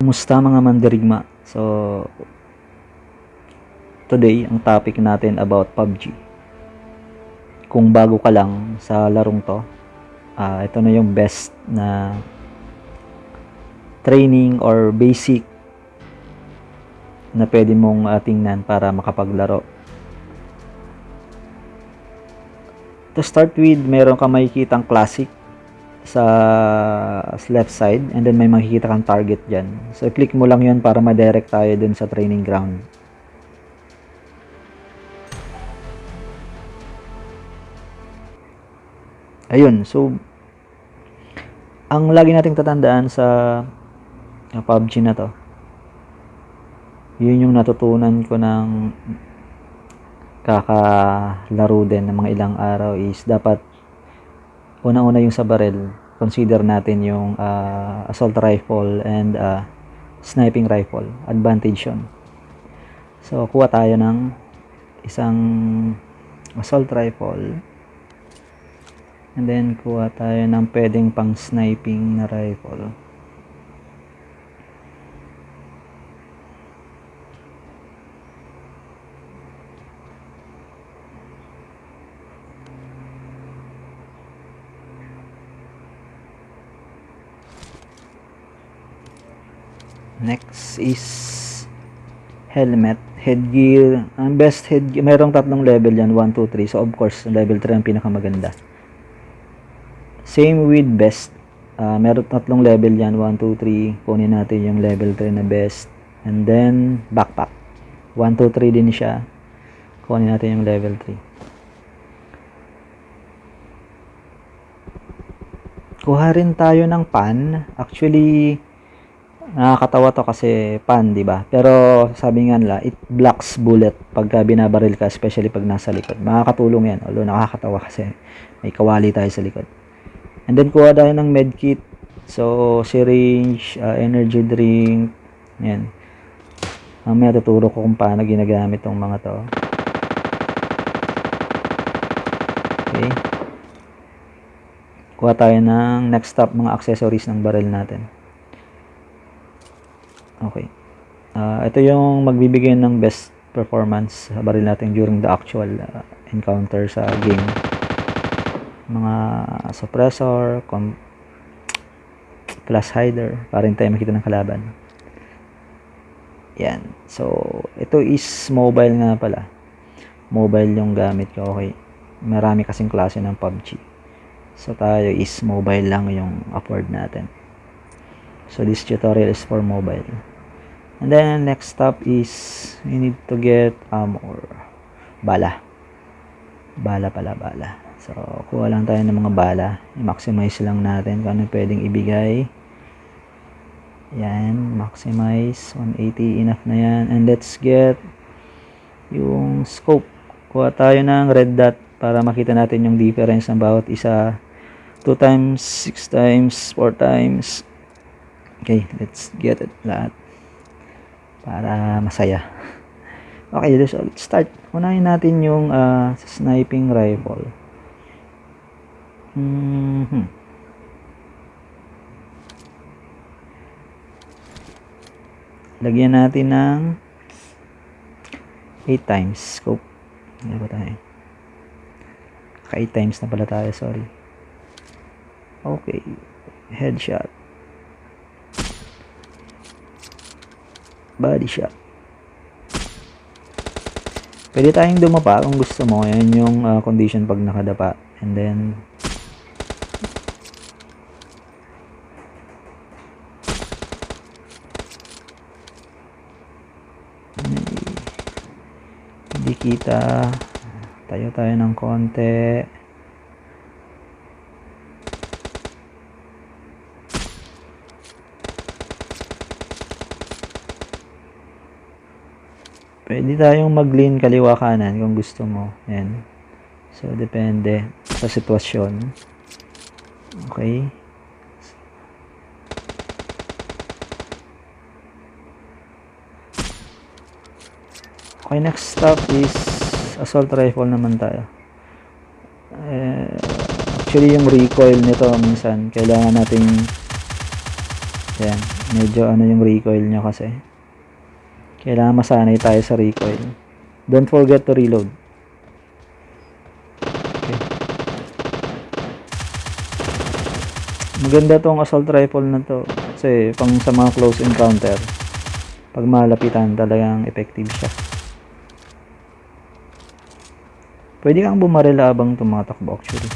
Kumusta mga mandirigma? So, today, ang topic natin about PUBG. Kung bago ka lang sa larong to, ah ito na yung best na training or basic na pwede mong ah, tingnan para makapaglaro. To start with, meron ka makikitang classic sa left side and then may makikita kang target dyan. So, i-click mo lang yun para ma-direct tayo dun sa training ground. Ayun, so ang lagi nating tatandaan sa PUBG na to, yun yung natutunan ko ng kakalaro din ng mga ilang araw is dapat unang-una yung sa barrel, consider natin yung uh, assault rifle and uh, sniping rifle. Advantage yun. So, kuha tayo ng isang assault rifle. And then, kuha tayo ng pwedeng pang sniping na rifle. Next is helmet, headgear. Ang best headgear, mayroong tatlong level yan, 1, 2, 3. So of course, level 3 ang pinakamaganda. Same with best. Uh, meron tatlong level yan, 1, 2, 3. Kunin natin yung level 3 na best. And then, backpack. 1, 2, 3 din siya. Kunin natin yung level 3. Kuha rin tayo ng pan. Actually, nakakatawa to kasi pan, di ba? Pero sabi nga nila, it blocks bullet pagka binabaril ka, especially pag nasa likod. Makakatulong yan, although nakakatawa kasi may kawali tayo sa likod. And then kuha tayo ng medkit. So, syringe, uh, energy drink, yan. Mamaya tuturo ko kung paano ginagamit tong mga to. Okay. Kuha tayo ng next stop mga accessories ng barrel natin. Okay. Uh, ito yung magbibigay ng best performance sa baril natin during the actual uh, encounter sa game. Mga suppressor, com flash hider, para hindi tayo makita ng kalaban. Yan. So, ito is mobile nga pala. Mobile yung gamit ko. Okay. Marami kasing klase ng PUBG. So, tayo is mobile lang yung afford natin. So, this tutorial is for mobile. And then next step is we need to get armor. Bala. Bala pala, bala. So, kuha lang tayo ng mga bala. I-maximize lang natin kung ano pwedeng ibigay. Yan, maximize. 180, enough na yan. And let's get yung scope. Kuha tayo ng red dot para makita natin yung difference ng bawat isa. 2 times, 6 times, 4 times. Okay, let's get it lahat para masaya. Okay, let's start. Unahin natin yung uh, sniping rifle. Mm-hmm. Lagyan natin ng 8 times scope. Ano ba tayo? Ka 8 times na pala tayo, sorry. Okay. Headshot. Body shot. Pwede tayong dumapa kung gusto mo. Yan yung uh, condition pag nakadapa. And then, hindi kita. Tayo tayo ng konti. Pwede tayong mag-lean kaliwa kanan kung gusto mo. Yan. So, depende sa sitwasyon. Okay. Okay, next stop is assault rifle naman tayo. Eh, actually, yung recoil nito minsan, kailangan natin yan, Medyo ano yung recoil nyo kasi. Kailangan masanay tayo sa recoil. Don't forget to reload. Okay. Maganda tong assault rifle na to. Kasi pang sa mga close encounter, pag malapitan talagang effective siya. Pwede kang bumaril habang tumatakbo actually.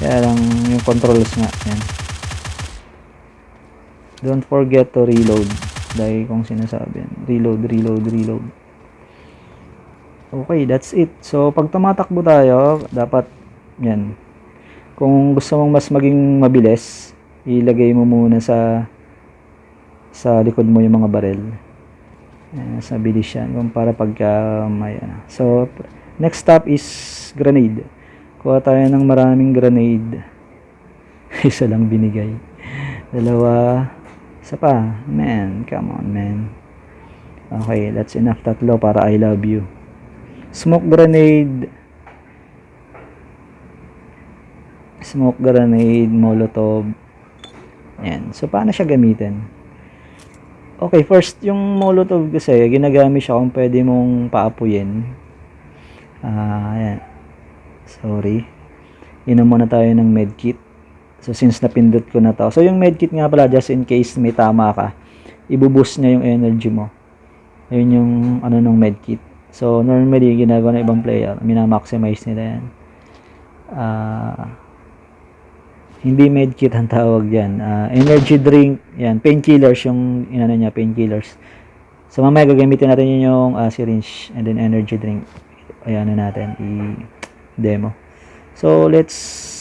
Kaya lang yung controls nga. Yan. Don't forget to reload. Dahil kung sinasabi. Reload, reload, reload. Okay, that's it. So, pag tumatakbo tayo, dapat yan. Kung gusto mong mas maging mabilis, ilagay mo muna sa sa likod mo yung mga barel. Yan, sa bilis yan. Kung para pagka may ano. So, next stop is grenade. Kuha tayo ng maraming grenade. Isa lang binigay. Dalawa. Isa pa. Man, come on, man. Okay, that's enough. Tatlo para I love you. Smoke grenade. Smoke grenade, molotov. Yan. So, paano siya gamitin? Okay, first, yung molotov kasi, ginagamit siya kung pwede mong paapuyin. Ah, yan. Sorry. Inom muna tayo ng medkit. So, since napindot ko na to. So, yung medkit nga pala, just in case may tama ka, ibuboost niya yung energy mo. Ayun yung ano ng medkit. So, normally, ginagawa ng ibang player, minamaximize nila yan. Ah, hindi medkit ang tawag dyan. Ah, energy drink, yan, painkillers yung inano niya, painkillers. So, mamaya gagamitin natin yun yung ah, syringe and then energy drink. Ayan na natin, i-demo. So, let's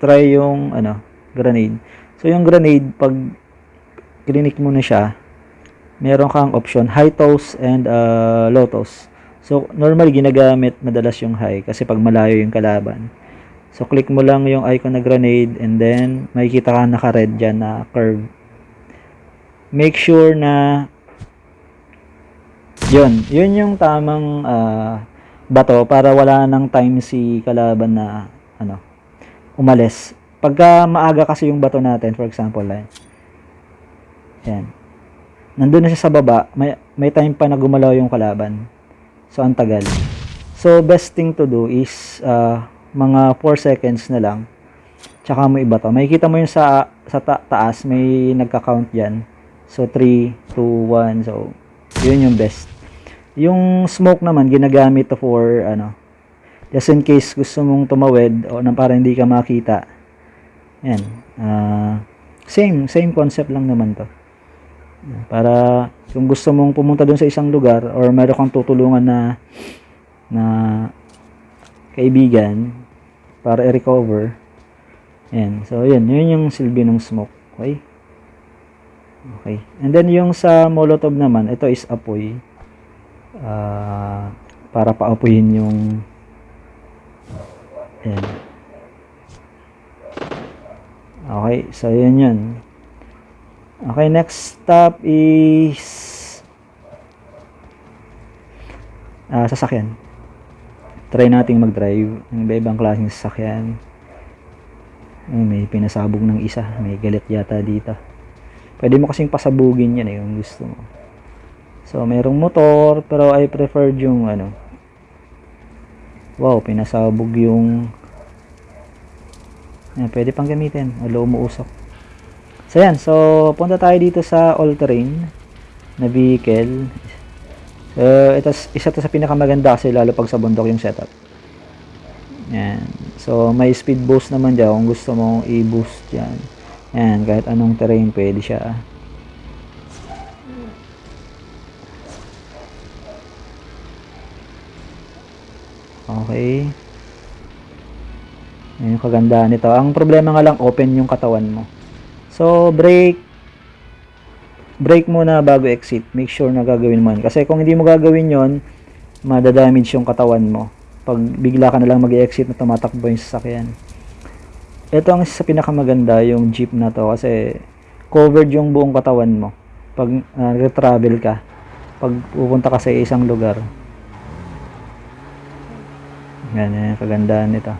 try yung ano, grenade. So, yung grenade, pag clinic mo na siya, meron kang option, high toss and uh, low toss. So, normally, ginagamit madalas yung high kasi pag malayo yung kalaban. So, click mo lang yung icon na grenade and then, makikita ka naka-red dyan na curve. Make sure na yun, yun yung tamang ah, bato para wala nang time si kalaban na ano, umalis. Pagka maaga kasi yung bato natin, for example, eh, yan. Nandun na siya sa baba, may, may time pa na gumalaw yung kalaban. So, ang tagal. So, best thing to do is, ah, mga 4 seconds na lang, tsaka mo iba to. Makikita mo yung sa, sa ta- taas, may nagka-count dyan. So, 3, 2, 1. So, yun yung best. Yung smoke naman, ginagamit to for, ano, just in case gusto mong tumawid o na para hindi ka makita. Yan. Ah, same, same concept lang naman to. Para kung gusto mong pumunta dun sa isang lugar or meron kang tutulungan na na kaibigan para i-recover. Yan. So, yun. Yun yung silbi ng smoke. Okay? Okay. And then, yung sa molotov naman, ito is apoy. Ah, para paapuyin yung yan. Okay. So, yun yun. Okay. Next stop is ah, sasakyan try nating mag-drive ng iba-ibang klaseng sasakyan. Ay, may pinasabog ng isa. May galit yata dito. Pwede mo kasing pasabugin yan eh kung gusto mo. So, mayroong motor, pero I preferred yung ano. Wow, pinasabog yung yan, pwede pang gamitin. Alo umuusok. So, yan. So, punta tayo dito sa all-terrain na vehicle. So, ito, isa to sa pinakamaganda kasi lalo pag sa bundok yung setup. Yan. So, may speed boost naman dyan kung gusto mong i-boost yan. Yan, kahit anong terrain pwede siya. Okay. Yan yung kagandahan nito. Ang problema nga lang, open yung katawan mo. So, brake, break muna bago exit. Make sure na gagawin mo. Kasi kung hindi mo gagawin yon madadamage yung katawan mo. Pag bigla ka na lang mag-exit na tumatakbo yung sasakyan. Ito ang sa pinakamaganda, yung jeep na to. Kasi covered yung buong katawan mo. Pag uh, travel ka. Pag pupunta ka sa isang lugar. Yan, yan yung kagandahan nito.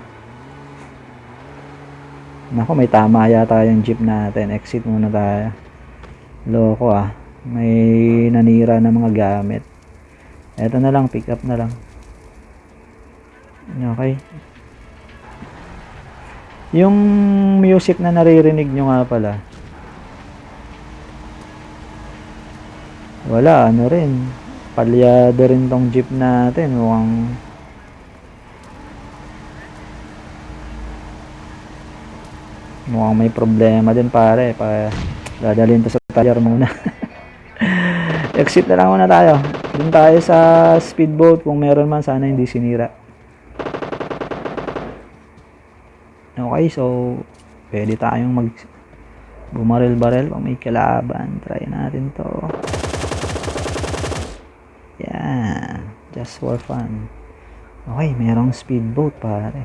Nako, may tama yata yung jeep natin. Exit muna tayo. Loko ah. May nanira na mga gamit. Eto na lang, pick up na lang. Okay. Yung music na naririnig nyo nga pala. Wala, ano rin. Palyado rin tong jeep natin. Mukhang mukhang may problema din pare. Pa, dadalhin to sa tire muna. Exit na lang muna tayo. Doon tayo sa speedboat. Kung meron man, sana hindi sinira. Okay, so pwede tayong mag bumaril-baril kung may kalaban. Try natin to. Yan. Just for fun. Okay, merong speedboat pare.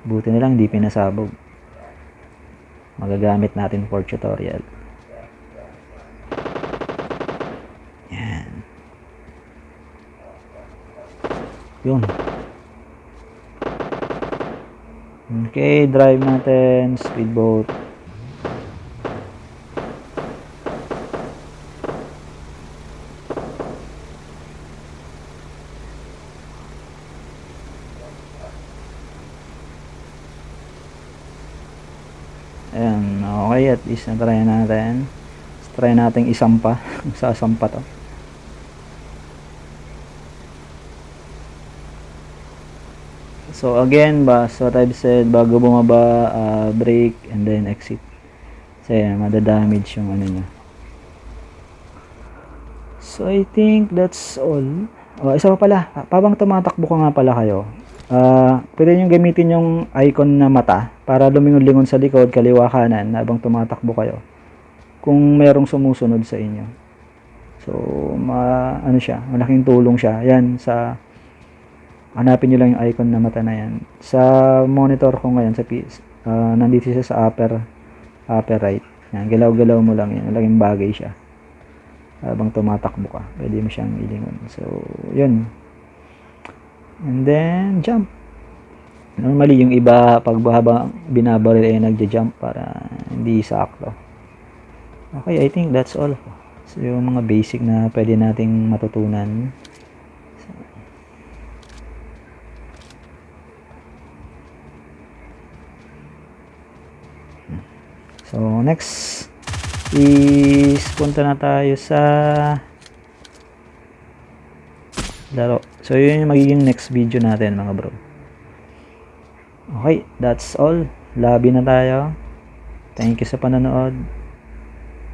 Buti na lang di pinasabog. Magagamit natin for tutorial. Yan. Yun. Okay, drive natin, speedboat. Ayan, okay, at least na-try natin. Let's try natin isampa. Sasampa to. So again, ba, so what I've said, bago bumaba, uh, brake, and then exit. Kasi madadamage yung ano niya. So I think that's all. Oh, isa pa pala, pabang tumatakbo ka nga pala kayo, ah pwede nyo gamitin yung icon na mata para lumingon-lingon sa likod, kaliwa kanan habang tumatakbo kayo. Kung merong sumusunod sa inyo. So, ma, ano siya, malaking tulong siya. Yan, sa hanapin nyo lang yung icon na mata na yan. Sa monitor ko ngayon, sa PS, ah, nandito siya sa upper, upper right. Yan, galaw-galaw mo lang yan. Malaking bagay siya. Habang tumatakbo ka, pwede mo siyang ilingon. So, yun. And then, jump. Normally, yung iba, pag binabaril ay nagja-jump para hindi sakto. Okay, I think that's all. So, yung mga basic na pwede nating matutunan. So, next is punta na tayo sa laro. So, yun yung magiging next video natin mga bro. Okay, that's all. Lobby na tayo. Thank you sa panonood.